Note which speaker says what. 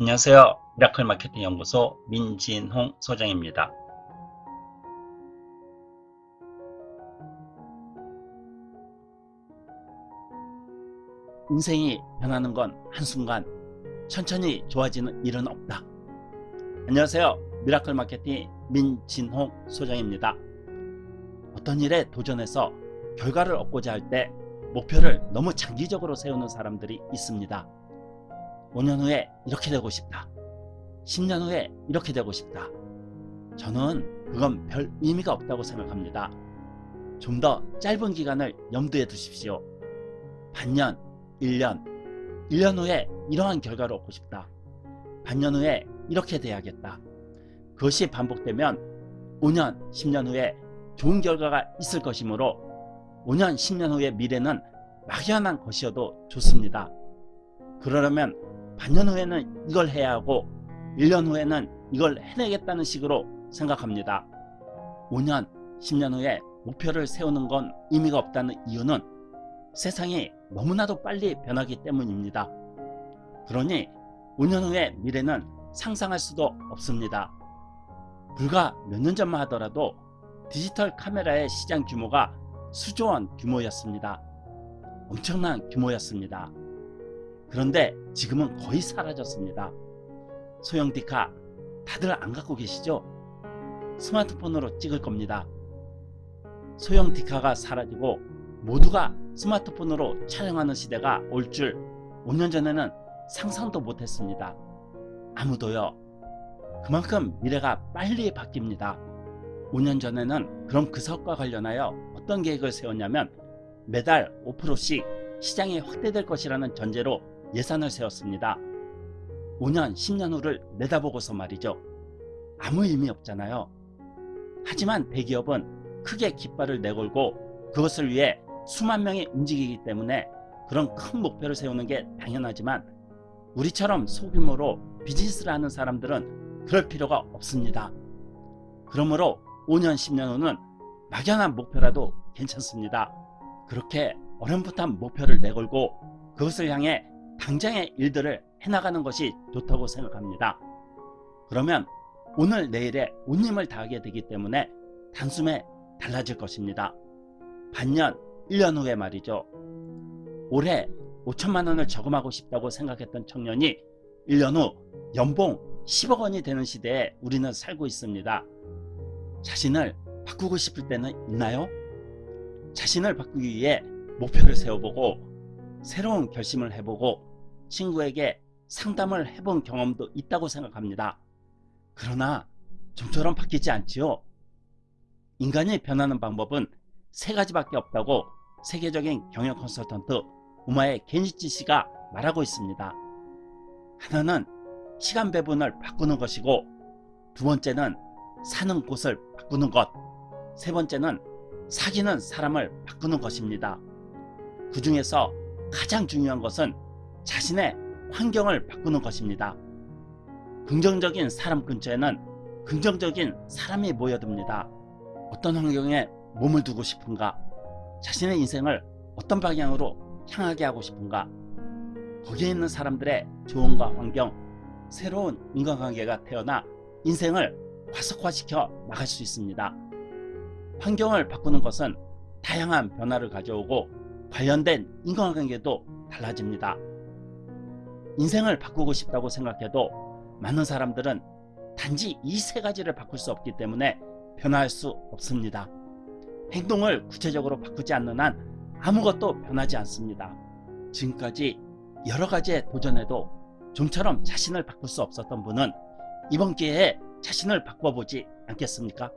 Speaker 1: 안녕하세요. 미라클 마케팅 연구소 민진홍 소장입니다. 인생이 변하는 건 한순간 천천히 좋아지는 일은 없다. 안녕하세요. 미라클 마케팅 민진홍 소장입니다. 어떤 일에 도전해서 결과를 얻고자 할 때 목표를 너무 장기적으로 세우는 사람들이 있습니다. 5년 후에 이렇게 되고 싶다. 10년 후에 이렇게 되고 싶다. 저는 그건 별 의미가 없다고 생각합니다. 좀 더 짧은 기간을 염두에 두십시오. 반년, 1년, 1년 후에 이러한 결과를 얻고 싶다. 반년 후에 이렇게 돼야겠다. 그것이 반복되면 5년, 10년 후에 좋은 결과가 있을 것이므로 5년, 10년 후의 미래는 막연한 것이어도 좋습니다. 그러려면 반년 후에는 이걸 해야 하고 1년 후에는 이걸 해내겠다는 식으로 생각합니다. 5년, 10년 후에 목표를 세우는 건 의미가 없다는 이유는 세상이 너무나도 빨리 변하기 때문입니다. 그러니 5년 후의 미래는 상상할 수도 없습니다. 불과 몇 년 전만 하더라도 디지털 카메라의 시장 규모가 수조원 규모였습니다. 엄청난 규모였습니다. 그런데 지금은 거의 사라졌습니다. 소형 디카 다들 안 갖고 계시죠? 스마트폰으로 찍을 겁니다. 소형 디카가 사라지고 모두가 스마트폰으로 촬영하는 시대가 올 줄 5년 전에는 상상도 못했습니다. 아무도요. 그만큼 미래가 빨리 바뀝니다. 5년 전에는 그럼 그 사업과 관련하여 어떤 계획을 세웠냐면 매달 5%씩 시장이 확대될 것이라는 전제로 예산을 세웠습니다. 5년, 10년 후를 내다보고서 말이죠. 아무 의미 없잖아요. 하지만 대기업은 크게 깃발을 내걸고 그것을 위해 수만 명이 움직이기 때문에 그런 큰 목표를 세우는 게 당연하지만 우리처럼 소규모로 비즈니스를 하는 사람들은 그럴 필요가 없습니다. 그러므로 5년, 10년 후는 막연한 목표라도 괜찮습니다. 그렇게 어렴풋한 목표를 내걸고 그것을 향해 당장의 일들을 해나가는 것이 좋다고 생각합니다. 그러면 오늘 내일에 온 힘을 다하게 되기 때문에 단숨에 달라질 것입니다. 반년, 1년 후에 말이죠. 올해 5천만 원을 저금하고 싶다고 생각했던 청년이 1년 후 연봉 10억 원이 되는 시대에 우리는 살고 있습니다. 자신을 바꾸고 싶을 때는 있나요? 자신을 바꾸기 위해 목표를 세워보고 새로운 결심을 해보고 친구에게 상담을 해본 경험도 있다고 생각합니다. 그러나 좀처럼 바뀌지 않지요. 인간이 변하는 방법은 세 가지밖에 없다고 세계적인 경영 컨설턴트 우마의 겐시치 씨가 말하고 있습니다. 하나는 시간 배분을 바꾸는 것이고 두 번째는 사는 곳을 바꾸는 것 세 번째는 사귀는 사람을 바꾸는 것입니다. 그 중에서 가장 중요한 것은 자신의 환경을 바꾸는 것입니다. 긍정적인 사람 근처에는 긍정적인 사람이 모여듭니다. 어떤 환경에 몸을 두고 싶은가 자신의 인생을 어떤 방향으로 향하게 하고 싶은가 거기에 있는 사람들의 조언과 환경 새로운 인간관계가 태어나 인생을 과속화시켜 나갈 수 있습니다. 환경을 바꾸는 것은 다양한 변화를 가져오고 관련된 인간관계도 달라집니다. 인생을 바꾸고 싶다고 생각해도 많은 사람들은 단지 이 세 가지를 바꿀 수 없기 때문에 변화할 수 없습니다. 행동을 구체적으로 바꾸지 않는 한 아무것도 변하지 않습니다. 지금까지 여러 가지에 도전해도 좀처럼 자신을 바꿀 수 없었던 분은 이번 기회에 자신을 바꿔보지 않겠습니까?